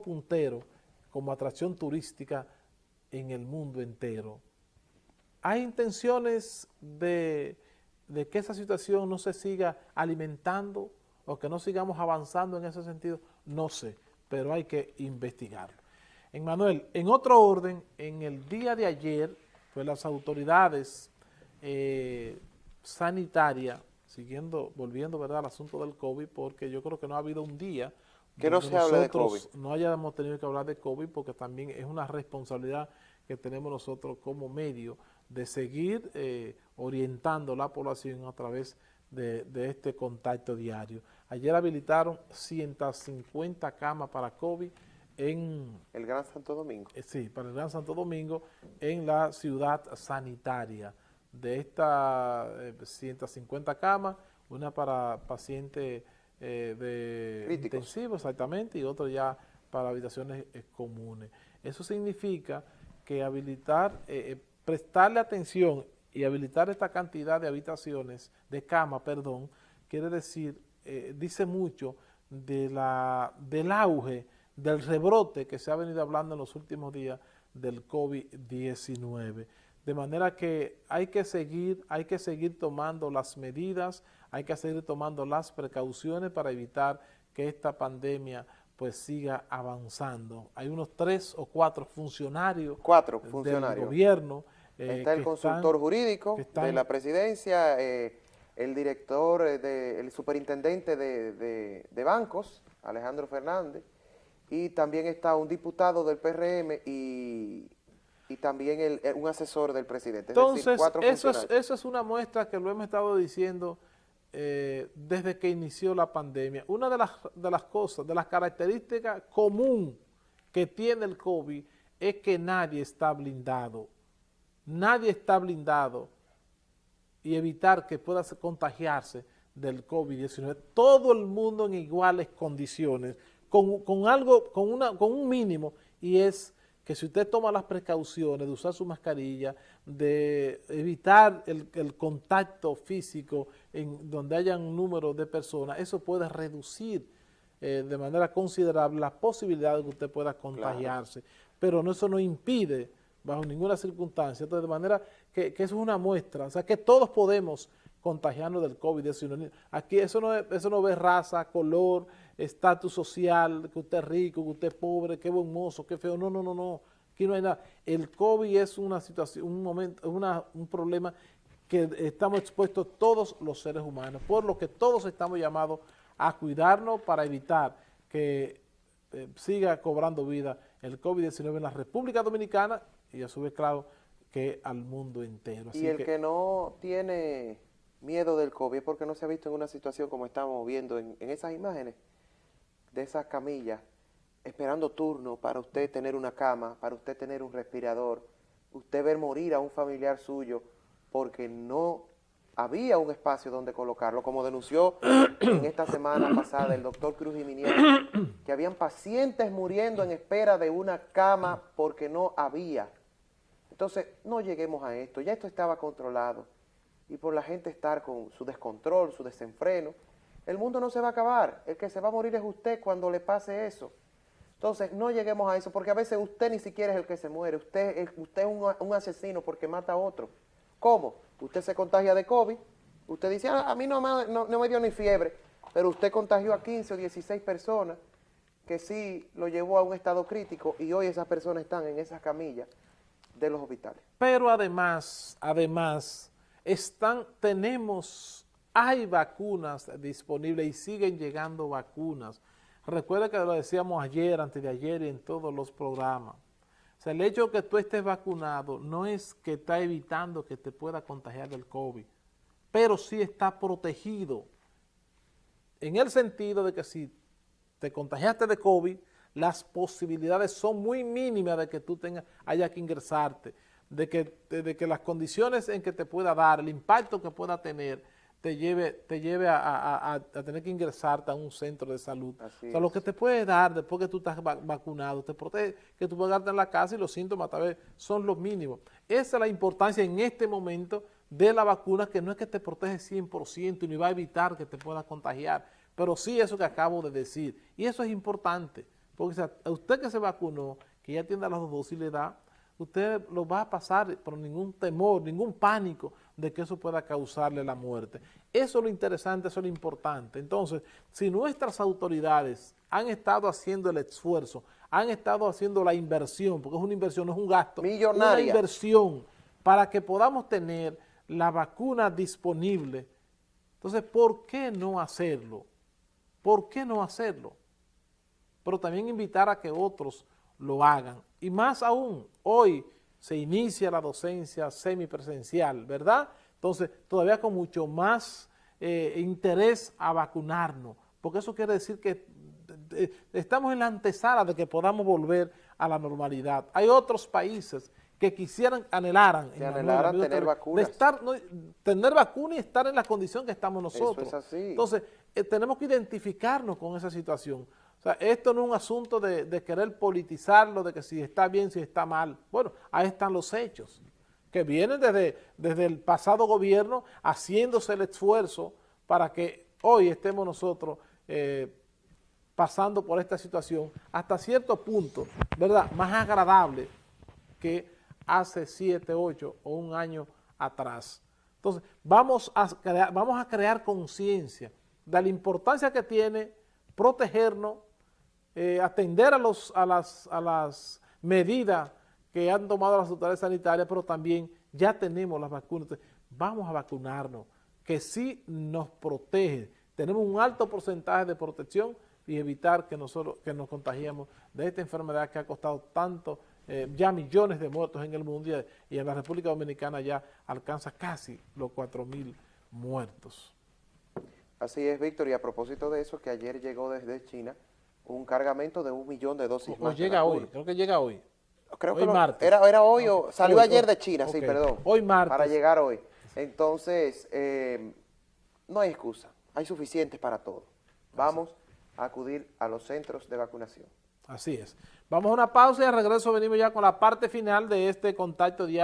puntero como atracción turística en el mundo entero. ¿Hay intenciones de, que esa situación no se siga alimentando o que no sigamos avanzando en ese sentido? No sé, pero hay que investigarlo. En Manuel, en otro orden, en el día de ayer, pues las autoridades eh, sanitarias, siguiendo, volviendo ¿verdad? al asunto del COVID, porque yo creo que no ha habido un día que no se hable de COVID. no hayamos tenido que hablar de COVID porque también es una responsabilidad que tenemos nosotros como medio de seguir eh, orientando la población a través de, este contacto diario. Ayer habilitaron 150 camas para COVID en... El Gran Santo Domingo. Eh, sí, para el Gran Santo Domingo en la ciudad sanitaria. De estas 150 eh, camas, una para pacientes eh, de intensivo, exactamente, y otro ya para habitaciones eh, comunes. Eso significa que habilitar, eh, prestarle atención y habilitar esta cantidad de habitaciones, de cama, perdón, quiere decir, dice mucho de la, del auge, del rebrote que se ha venido hablando en los últimos días del COVID-19. De manera que hay que seguir, hay que seguir tomando las medidas, hay que seguir tomando las precauciones para evitar que esta pandemia pues siga avanzando. Hay unos tres o cuatro funcionarios, cuatro funcionarios. del gobierno. Eh, Está el consultor jurídico de la presidencia, eh, el director, eh, el superintendente de, de, bancos, Alejandro Fernández, y también está un diputado del PRM y, y también un asesor del presidente. Entonces, eso, es, eso es una muestra que lo hemos estado diciendo eh, desde que inició la pandemia. Una de las, de las cosas, de las características común que tiene el COVID es que nadie está blindado. Nadie está blindado y evitar que pueda contagiarse del COVID-19. Todo el mundo en iguales condiciones, con, con algo, con, una, con un mínimo, y es que si usted toma las precauciones de usar su mascarilla, de evitar el, contacto físico en donde haya un número de personas, eso puede reducir eh, de manera considerable la posibilidad de que usted pueda contagiarse. Pero no, eso no impide, bajo ninguna circunstancia, entonces de manera que, eso es una muestra, o sea que todos podemos contagiarnos del COVID-19. Aquí eso no, eso no ve raza, color, estatus social, que usted es rico, que usted es pobre, qué buen mozo, qué feo. No, no, no, no. Aquí no hay nada. El COVID es una situación, un momento, una, un problema que estamos expuestos todos los seres humanos, por lo que todos estamos llamados a cuidarnos para evitar que eh, siga cobrando vida el COVID-19 en la República Dominicana y a su vez, claro, que al mundo entero. y el que, no tiene miedo del COVID es porque no se ha visto en una situación como estamos viendo en esas imágenes, de esas camillas, esperando turno para usted tener una cama, para usted tener un respirador, usted ver morir a un familiar suyo porque no había un espacio donde colocarlo, como denunció en esta semana pasada el doctor Cruz Jiménez, que habían pacientes muriendo en espera de una cama porque no había. Entonces, no lleguemos a esto, ya esto estaba controlado, y por la gente estar con su descontrol, su desenfreno, el mundo no se va a acabar. El que se va a morir es usted cuando le pase eso. Entonces, no lleguemos a eso, porque a veces usted ni siquiera es el que se muere. Usted, es, usted es un, asesino porque mata a otro. ¿Cómo? Usted se contagia de COVID. Usted dice, ah, a mí no, no, no me dio ni fiebre, pero usted contagió a 15 o 16 personas que sí lo llevó a un estado crítico y hoy esas personas están en esas camillas de los hospitales. Pero además, además, están, tenemos hay vacunas disponibles y siguen llegando vacunas. Recuerda que lo decíamos ayer, antes de ayer y en todos los programas. El hecho de que tú estés vacunado no es que está evitando que te pueda contagiar del COVID, pero sí está protegido. En el sentido de que si te contagiaste de COVID, las posibilidades son muy mínimas de que tú tengas, haya que ingresarte, de que las condiciones en que te pueda dar, el impacto que pueda tener, te lleve, te lleve a, tener que ingresarte a un centro de salud. o sea, lo que te puede dar después que tú estás vacunado, te protege, que tú puedas quedarte en la casa y los síntomas tal vez son los mínimos. Esa es la importancia en este momento de la vacuna, que no es que te protege 100% y ni va a evitar que te puedas contagiar, pero sí eso que acabo de decir. Y eso es importante, Porque si a usted que se vacunó, que ya tiene las dos dosis, le da, usted lo va a pasar por ningún temor, ningún pánico de que eso pueda causarle la muerte. Eso es lo interesante, eso es lo importante. Entonces, si nuestras autoridades han estado haciendo el esfuerzo, han estado haciendo la inversión, porque es una inversión, no es un gasto, Millonaria. una inversión para que podamos tener la vacuna disponible. Entonces, ¿por qué no hacerlo? ¿Por qué no hacerlo? Pero también invitar a que otros lo hagan. Y más aún, hoy se inicia la docencia semipresencial, ¿verdad? Entonces, todavía con mucho más eh, interés a vacunarnos, porque eso quiere decir que eh, estamos en la antesala de que podamos volver a la normalidad. Hay otros países que quisieran, anhelaran, tener vacunas. estar, tener vacuna y estar en la condición que estamos nosotros. Eso es así. Entonces, eh, tenemos que identificarnos con esa situación. O sea, esto no es un asunto de, querer politizarlo, de que si está bien, si está mal. Bueno, ahí están los hechos, que vienen desde, desde el pasado gobierno haciéndose el esfuerzo para que hoy estemos nosotros eh, pasando por esta situación hasta cierto punto, ¿verdad?, más agradable que hace siete, ocho o un año atrás. Entonces, vamos a vamos a crear conciencia de la importancia que tiene protegernos eh, atender a, los, a, las, a las medidas que han tomado las autoridades sanitarias, pero también ya tenemos las vacunas. vamos a vacunarnos, que sí nos protege. Tenemos un alto porcentaje de protección y evitar que nosotros que nos contagiemos de esta enfermedad que ha costado tanto, eh, ya millones de muertos en el mundo y en la República Dominicana ya alcanza casi los 4 mil muertos. Así es, Víctor, y a propósito de eso, que ayer llegó desde China un cargamento de un millón de dosis o, llega hoy, creo que llega hoy. Creo que Era, era hoy o salió ayer de China, sí, perdón. Hoy martes. Para llegar hoy. Entonces, eh, no hay excusa, hay suficientes para todo. Vamos a acudir a los centros de vacunación. Así es. Vamos a una pausa y al regreso venimos ya con la parte final de este contacto diario.